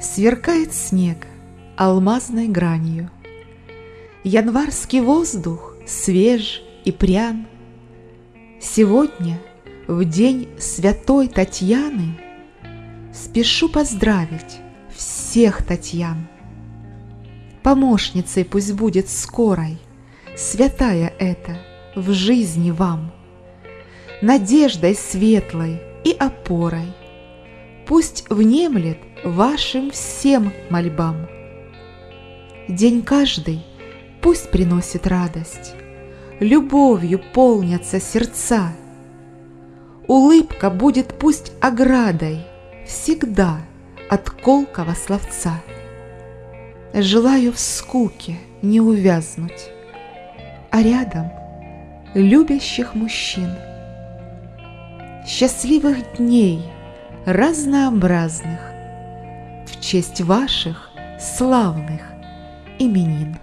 Сверкает снег алмазной гранью. Январский воздух свеж и прян. Сегодня, в день святой Татьяны, Спешу поздравить всех Татьян. Помощницей пусть будет скорой, Святая эта в жизни вам, Надеждой светлой и опорой, Пусть внемлет вашим всем мольбам. День каждый пусть приносит радость, Любовью полнятся сердца. Улыбка будет пусть оградой Всегда от колкого словца. Желаю в скуке не увязнуть, А рядом любящих мужчин. Счастливых дней разнообразных В честь ваших славных именин.